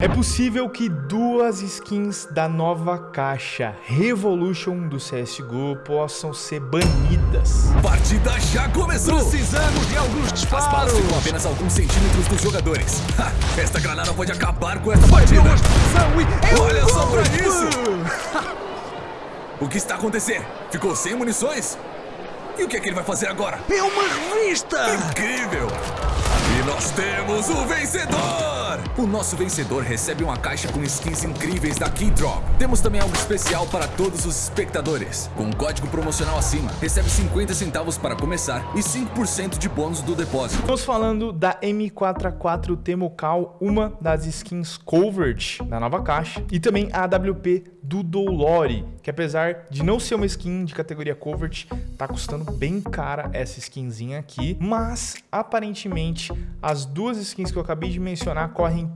É possível que duas skins da nova caixa Revolution do CSGO possam ser banidas. Partida já começou! Precisamos de alguns disparos! As balas ficam apenas alguns centímetros dos jogadores. Ha, esta granada pode acabar com esta partida! E... Olha só pra isso! o que está acontecendo? Ficou sem munições? E o que é que ele vai fazer agora? É uma revista! Incrível! E nós temos o vencedor! O nosso vencedor recebe uma caixa com skins incríveis da Keydrop. Temos também algo especial para todos os espectadores. Com um código promocional acima, recebe 50 centavos para começar e 5% de bônus do depósito. Estamos falando da M4A4 Temocal, uma das skins Covert da nova caixa, e também a AWP do Dolore, que apesar de não ser uma skin de categoria Covert, tá custando bem cara essa skinzinha aqui, mas aparentemente as duas skins que eu acabei de mencionar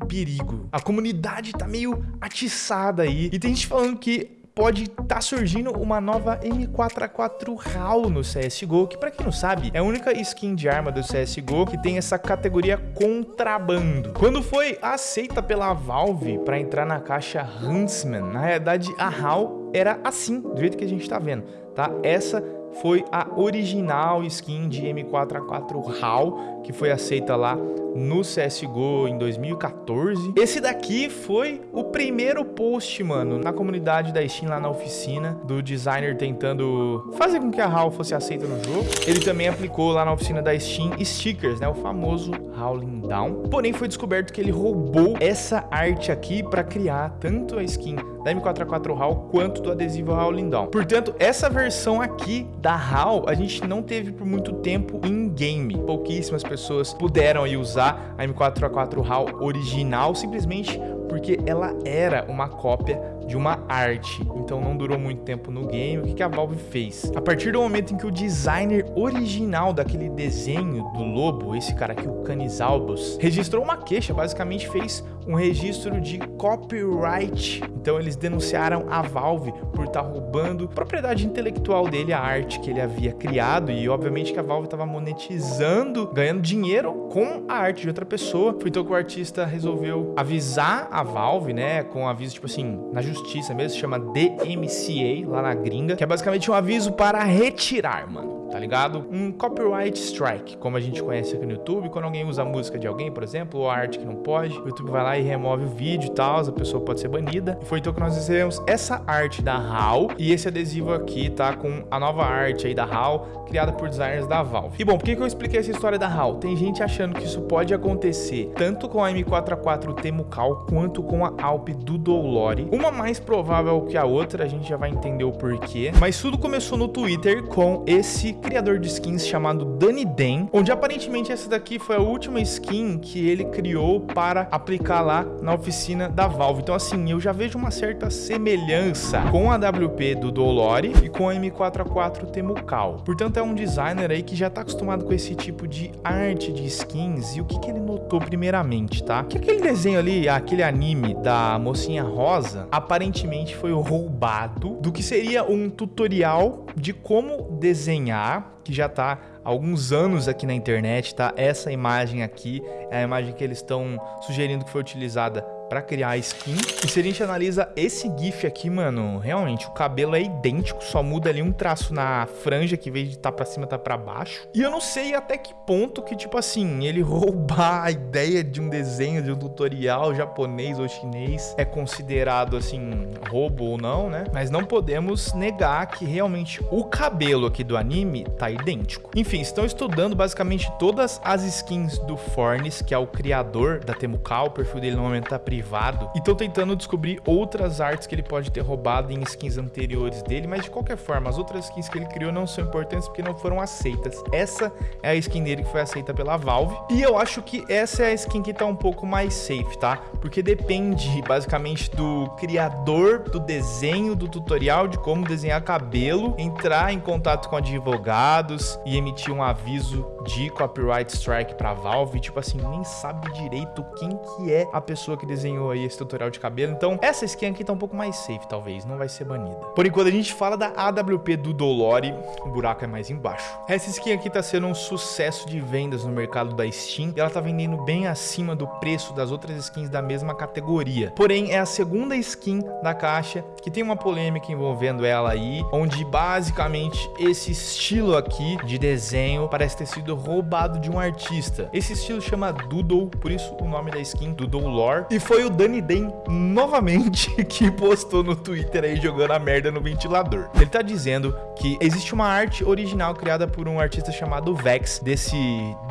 perigo. A comunidade tá meio atiçada aí, e tem gente falando que pode estar tá surgindo uma nova M4A4 HAL no CSGO, que para quem não sabe, é a única skin de arma do CSGO que tem essa categoria contrabando. Quando foi aceita pela Valve para entrar na caixa Huntsman, na realidade a HAL era assim, do jeito que a gente tá vendo, tá? Essa foi a original skin de M4A4 HAL, que foi aceita lá no CSGO em 2014. Esse daqui foi o primeiro post, mano, na comunidade da Steam lá na oficina, do designer tentando fazer com que a HAL fosse aceita no jogo. Ele também aplicou lá na oficina da Steam stickers, né, o famoso Howling Down. Porém, foi descoberto que ele roubou essa arte aqui para criar tanto a skin da M4A4 HAL quanto do adesivo Howling Down. Portanto, essa versão aqui da HAL a gente não teve por muito tempo em game. Pouquíssimas pessoas puderam aí usar a M4A4 HAL original simplesmente porque ela era uma cópia de uma arte, então não durou muito tempo no game. O que, a Valve fez? A partir do momento em que o designer original daquele desenho do lobo, esse cara aqui, o Canis Albus, registrou uma queixa, basicamente fez um registro de copyright. Então eles denunciaram a Valve por estar tá roubando propriedade intelectual dele, a arte que ele havia criado e obviamente que a Valve estava monetizando, ganhando dinheiro com a arte de outra pessoa. Foi então que o artista resolveu avisar a Valve, né, com um aviso tipo assim, na justiça mesmo, se chama DMCA lá na gringa, que é basicamente um aviso para retirar, mano tá ligado? Um copyright strike, como a gente conhece aqui no YouTube, quando alguém usa a música de alguém, por exemplo, ou a arte que não pode, o YouTube vai lá e remove o vídeo e tal, a pessoa pode ser banida. E foi então que nós recebemos essa arte da HAL e esse adesivo aqui tá com a nova arte aí da HAL, criada por designers da Valve. E bom, por que, que eu expliquei essa história da HAL? Tem gente achando que isso pode acontecer tanto com a M4A4 Temucal quanto com a Alp do Dolore. Uma mais provável que a outra, a gente já vai entender o porquê. Mas tudo começou no Twitter com esse criador de skins chamado Danny Den, onde aparentemente essa daqui foi a última skin que ele criou para aplicar lá na oficina da Valve. Então assim, eu já vejo uma certa semelhança com a WP do Dolore e com a M4A4 Temucal. Portanto, é um designer aí que já está acostumado com esse tipo de arte de skins e o que, que ele notou primeiramente, tá? Que aquele desenho ali, aquele anime da mocinha rosa, aparentemente foi roubado do que seria um tutorial de como desenhar que já está há alguns anos aqui na internet, tá? Essa imagem aqui é a imagem que eles estão sugerindo que foi utilizada para criar a skin. E se a gente analisa esse GIF aqui, mano, realmente o cabelo é idêntico, só muda ali um traço na franja que em vez de tá para cima tá para baixo. E eu não sei até que ponto que tipo assim, ele roubar a ideia de um desenho, de um tutorial japonês ou chinês é considerado assim roubo ou não, né? Mas não podemos negar que realmente o cabelo aqui do anime tá idêntico. Enfim, estão estudando basicamente todas as skins do Fornes, que é o criador da Temucal, o perfil dele no momento tá privado privado e estão tentando descobrir outras artes que ele pode ter roubado em skins anteriores dele, mas de qualquer forma, as outras skins que ele criou não são importantes porque não foram aceitas. Essa é a skin dele que foi aceita pela Valve e eu acho que essa é a skin que tá um pouco mais safe, tá? Porque depende basicamente do criador do desenho, do tutorial de como desenhar cabelo, entrar em contato com advogados e emitir um aviso de copyright strike para Valve, tipo assim, nem sabe direito quem que é a pessoa que desenhou desenhou aí esse tutorial de cabelo. Então, essa skin aqui tá um pouco mais safe, talvez. Não vai ser banida. Por enquanto, a gente fala da AWP do Dolore. O buraco é mais embaixo. Essa skin aqui tá sendo um sucesso de vendas no mercado da Steam. E ela tá vendendo bem acima do preço das outras skins da mesma categoria. Porém, é a segunda skin da caixa que tem uma polêmica envolvendo ela aí. Onde, basicamente, esse estilo aqui de desenho parece ter sido roubado de um artista. Esse estilo chama Doodle, por isso o nome da skin, Doodle Lore. E foi o Danny Den, novamente, que postou no Twitter aí jogando a merda no ventilador. Ele tá dizendo que existe uma arte original criada por um artista chamado Vex, desse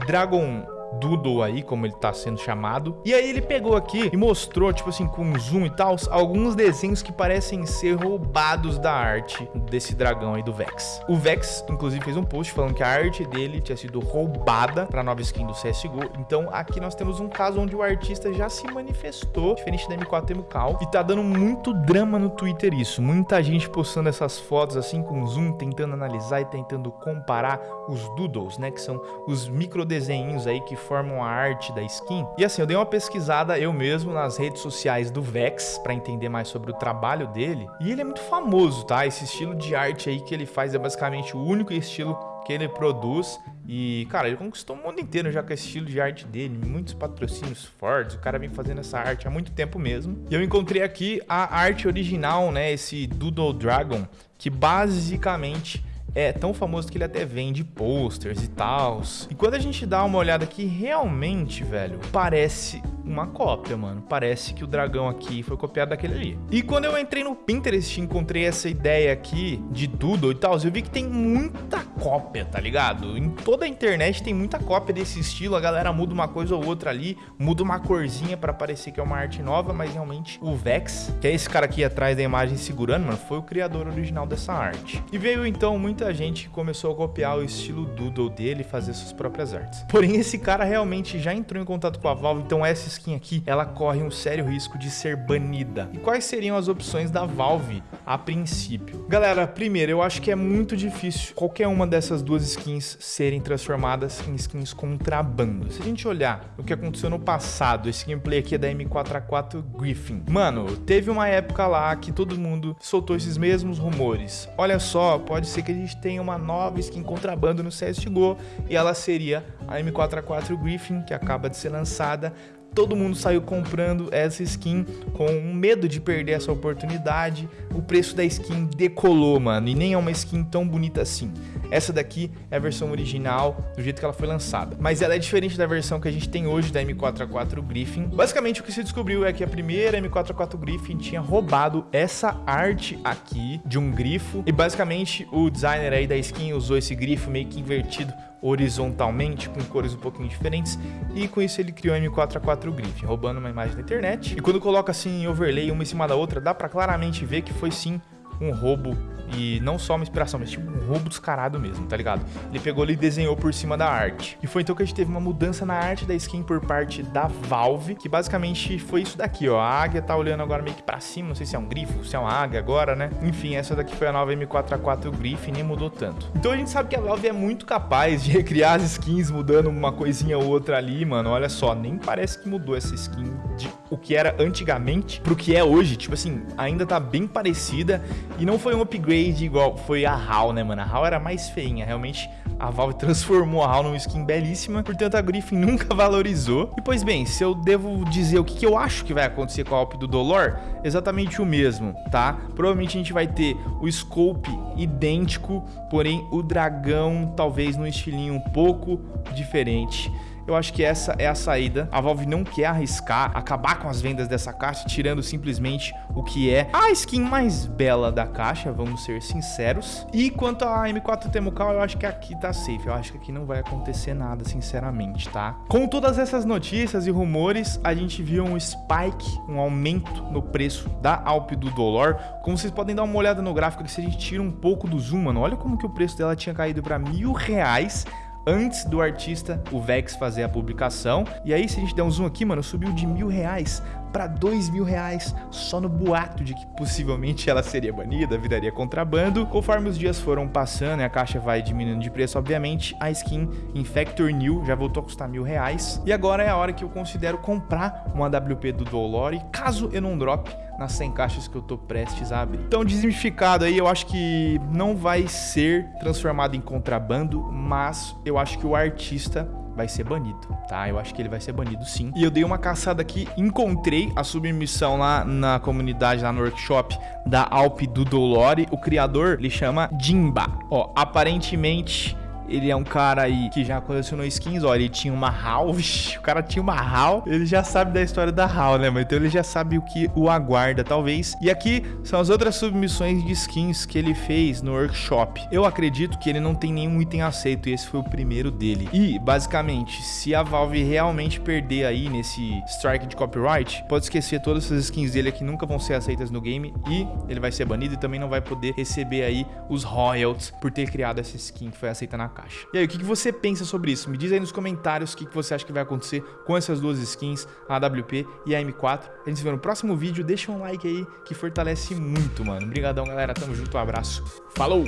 Dragon Doodle aí, como ele tá sendo chamado. E aí ele pegou aqui e mostrou, tipo assim, com zoom e tal, alguns desenhos que parecem ser roubados da arte desse dragão aí do Vex. O Vex, inclusive, fez um post falando que a arte dele tinha sido roubada pra nova skin do CSGO. Então aqui nós temos um caso onde o artista já se manifestou, diferente da M4 Temucal, e tá dando muito drama no Twitter isso. Muita gente postando essas fotos assim com zoom, tentando analisar e tentando comparar os doodles, né, que são os micro desenhos aí que formam a arte da skin. E assim, eu dei uma pesquisada eu mesmo nas redes sociais do Vex para entender mais sobre o trabalho dele. E ele é muito famoso, tá? Esse estilo de arte aí que ele faz é basicamente o único estilo que ele produz e, cara, ele conquistou o mundo inteiro já com esse estilo de arte dele, muitos patrocínios fortes, o cara vem fazendo essa arte há muito tempo mesmo. E eu encontrei aqui a arte original, né, esse Doodle Dragon, que basicamente é tão famoso que ele até vende posters e tal. E quando a gente dá uma olhada aqui, realmente, velho, parece uma cópia, mano. Parece que o dragão aqui foi copiado daquele ali. E quando eu entrei no Pinterest e encontrei essa ideia aqui de Doodle e tal, eu vi que tem muita cópia, tá ligado? Em toda a internet tem muita cópia desse estilo, a galera muda uma coisa ou outra ali, muda uma corzinha pra parecer que é uma arte nova, mas realmente o Vex, que é esse cara aqui atrás da imagem segurando, mano, foi o criador original dessa arte. E veio então muita gente que começou a copiar o estilo Doodle dele e fazer suas próprias artes. Porém, esse cara realmente já entrou em contato com a Valve, então essa skin aqui, ela corre um sério risco de ser banida. E quais seriam as opções da Valve a princípio? Galera, primeiro, eu acho que é muito difícil qualquer uma dessas duas skins serem transformadas em skins contrabando. Se a gente olhar o que aconteceu no passado, esse gameplay aqui é da M4A4 Griffin. Mano, teve uma época lá que todo mundo soltou esses mesmos rumores. Olha só, pode ser que a gente tenha uma nova skin contrabando no CSGO e ela seria a M4A4 Griffin, que acaba de ser lançada todo mundo saiu comprando essa skin com medo de perder essa oportunidade. O preço da skin decolou, mano, e nem é uma skin tão bonita assim. Essa daqui é a versão original, do jeito que ela foi lançada. Mas ela é diferente da versão que a gente tem hoje da M4A4 Griffin. Basicamente, o que se descobriu é que a primeira M4A4 Griffin tinha roubado essa arte aqui de um grifo. E basicamente, o designer aí da skin usou esse grifo meio que invertido horizontalmente, com cores um pouquinho diferentes, e com isso ele criou a M4A4 Griffin, roubando uma imagem da internet. E quando coloca assim em overlay uma em cima da outra, dá pra claramente ver que foi sim um roubo e não só uma inspiração, mas tipo um roubo descarado mesmo, tá ligado? Ele pegou ali e desenhou por cima da arte. E foi então que a gente teve uma mudança na arte da skin por parte da Valve, que basicamente foi isso daqui, ó. A águia tá olhando agora meio que pra cima, não sei se é um grifo, se é uma águia agora, né? Enfim, essa daqui foi a nova M4A4 Griffin, nem mudou tanto. Então a gente sabe que a Valve é muito capaz de recriar as skins mudando uma coisinha ou outra ali, mano. Olha só, nem parece que mudou essa skin de o que era antigamente pro que é hoje. Tipo assim, ainda tá bem parecida e não foi um upgrade igual foi a HAL, né, mano? A HAL era mais feinha, realmente a Valve transformou a HAL numa skin belíssima, portanto a Griffin nunca valorizou. E pois bem, se eu devo dizer o que, que eu acho que vai acontecer com a Alp do Dolor, exatamente o mesmo, tá? Provavelmente a gente vai ter o scope idêntico, porém o dragão talvez num estilinho um pouco diferente. Eu acho que essa é a saída. A Valve não quer arriscar, acabar com as vendas dessa caixa, tirando simplesmente o que é a skin mais bela da caixa, vamos ser sinceros. E quanto a M4 Temucal, eu acho que aqui tá safe. Eu acho que aqui não vai acontecer nada, sinceramente, tá? Com todas essas notícias e rumores, a gente viu um spike, um aumento no preço da Alp do Dolor. Como vocês podem dar uma olhada no gráfico aqui, se a gente tira um pouco do zoom, mano, olha como que o preço dela tinha caído para mil reais antes do artista, o Vex, fazer a publicação. E aí, se a gente der um zoom aqui, mano, subiu de mil reais para dois mil reais só no boato de que possivelmente ela seria banida, viraria contrabando. Conforme os dias foram passando e a caixa vai diminuindo de preço, obviamente, a skin Infector New já voltou a custar mil reais. E agora é a hora que eu considero comprar uma WP do Dolore, caso eu não drop nas 100 caixas que eu tô prestes a abrir. Então, desmistificado aí, eu acho que não vai ser transformado em contrabando, mas eu acho que o artista vai ser banido, tá? Eu acho que ele vai ser banido sim. E eu dei uma caçada aqui, encontrei a submissão lá na comunidade, lá no workshop da Alp do Dolore. O criador, ele chama Jimba. Ó, aparentemente ele é um cara aí que já colecionou skins, ó, ele tinha uma HAL, o cara tinha uma HAL, ele já sabe da história da HAL, né, Então ele já sabe o que o aguarda, talvez. E aqui são as outras submissões de skins que ele fez no workshop. Eu acredito que ele não tem nenhum item aceito e esse foi o primeiro dele. E, basicamente, se a Valve realmente perder aí nesse strike de copyright, pode esquecer todas essas skins dele que nunca vão ser aceitas no game e ele vai ser banido e também não vai poder receber aí os royalties por ter criado essa skin que foi aceita na caixa. E aí, o que, você pensa sobre isso? Me diz aí nos comentários o que, você acha que vai acontecer com essas duas skins, a AWP e a M4. A gente se vê no próximo vídeo. Deixa um like aí que fortalece muito, mano. Obrigadão, galera. Tamo junto. Um abraço. Falou!